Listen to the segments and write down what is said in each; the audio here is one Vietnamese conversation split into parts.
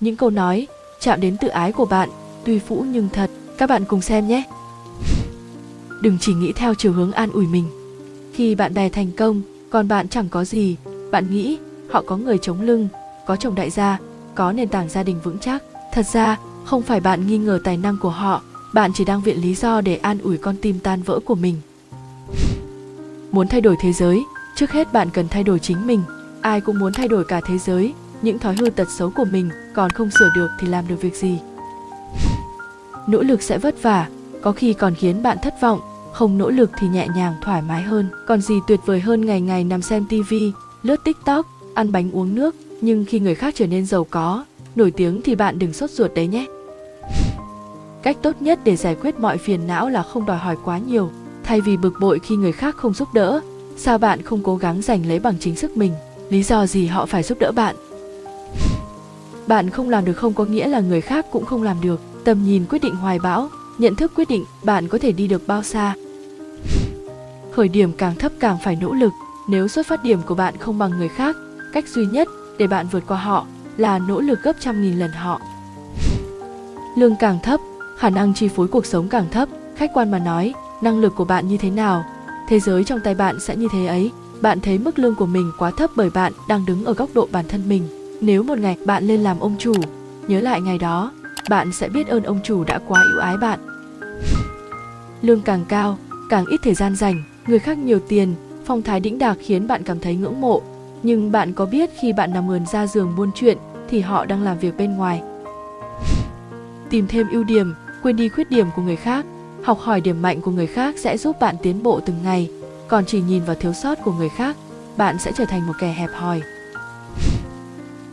những câu nói chạm đến tự ái của bạn, tuy phũ nhưng thật. Các bạn cùng xem nhé. Đừng chỉ nghĩ theo chiều hướng an ủi mình. Khi bạn bè thành công, còn bạn chẳng có gì, bạn nghĩ họ có người chống lưng, có chồng đại gia, có nền tảng gia đình vững chắc. Thật ra, không phải bạn nghi ngờ tài năng của họ, bạn chỉ đang viện lý do để an ủi con tim tan vỡ của mình. Muốn thay đổi thế giới, trước hết bạn cần thay đổi chính mình. Ai cũng muốn thay đổi cả thế giới, những thói hư tật xấu của mình còn không sửa được thì làm được việc gì? Nỗ lực sẽ vất vả, có khi còn khiến bạn thất vọng, không nỗ lực thì nhẹ nhàng thoải mái hơn. Còn gì tuyệt vời hơn ngày ngày nằm xem tivi, lướt tiktok, ăn bánh uống nước, nhưng khi người khác trở nên giàu có, nổi tiếng thì bạn đừng sốt ruột đấy nhé. Cách tốt nhất để giải quyết mọi phiền não là không đòi hỏi quá nhiều. Thay vì bực bội khi người khác không giúp đỡ, sao bạn không cố gắng giành lấy bằng chính sức mình? Lý do gì họ phải giúp đỡ bạn? Bạn không làm được không có nghĩa là người khác cũng không làm được. Tầm nhìn quyết định hoài bão, nhận thức quyết định bạn có thể đi được bao xa. Khởi điểm càng thấp càng phải nỗ lực. Nếu xuất phát điểm của bạn không bằng người khác, cách duy nhất để bạn vượt qua họ là nỗ lực gấp trăm nghìn lần họ. Lương càng thấp, khả năng chi phối cuộc sống càng thấp. Khách quan mà nói, năng lực của bạn như thế nào, thế giới trong tay bạn sẽ như thế ấy. Bạn thấy mức lương của mình quá thấp bởi bạn đang đứng ở góc độ bản thân mình. Nếu một ngày bạn lên làm ông chủ, nhớ lại ngày đó, bạn sẽ biết ơn ông chủ đã quá ưu ái bạn. Lương càng cao, càng ít thời gian dành, người khác nhiều tiền, phong thái đĩnh đạc khiến bạn cảm thấy ngưỡng mộ. Nhưng bạn có biết khi bạn nằm ườn ra giường buôn chuyện thì họ đang làm việc bên ngoài. Tìm thêm ưu điểm, quên đi khuyết điểm của người khác, học hỏi điểm mạnh của người khác sẽ giúp bạn tiến bộ từng ngày, còn chỉ nhìn vào thiếu sót của người khác, bạn sẽ trở thành một kẻ hẹp hòi.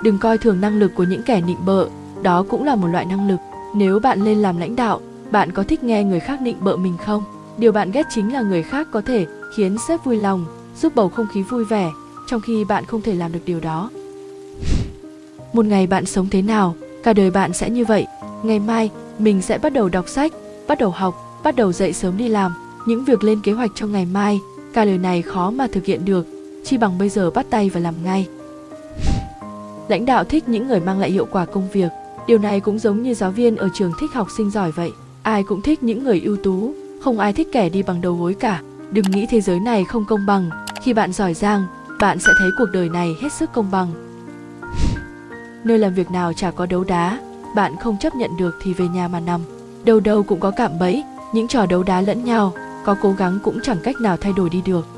Đừng coi thường năng lực của những kẻ nịnh bợ, đó cũng là một loại năng lực. Nếu bạn lên làm lãnh đạo, bạn có thích nghe người khác nịnh bợ mình không? Điều bạn ghét chính là người khác có thể khiến sếp vui lòng, giúp bầu không khí vui vẻ, trong khi bạn không thể làm được điều đó. Một ngày bạn sống thế nào, cả đời bạn sẽ như vậy. Ngày mai, mình sẽ bắt đầu đọc sách, bắt đầu học, bắt đầu dậy sớm đi làm. Những việc lên kế hoạch cho ngày mai, cả lời này khó mà thực hiện được, chi bằng bây giờ bắt tay và làm ngay. Lãnh đạo thích những người mang lại hiệu quả công việc. Điều này cũng giống như giáo viên ở trường thích học sinh giỏi vậy. Ai cũng thích những người ưu tú, không ai thích kẻ đi bằng đầu gối cả. Đừng nghĩ thế giới này không công bằng. Khi bạn giỏi giang, bạn sẽ thấy cuộc đời này hết sức công bằng. Nơi làm việc nào chả có đấu đá, bạn không chấp nhận được thì về nhà mà nằm. Đâu đâu cũng có cạm bẫy, những trò đấu đá lẫn nhau, có cố gắng cũng chẳng cách nào thay đổi đi được.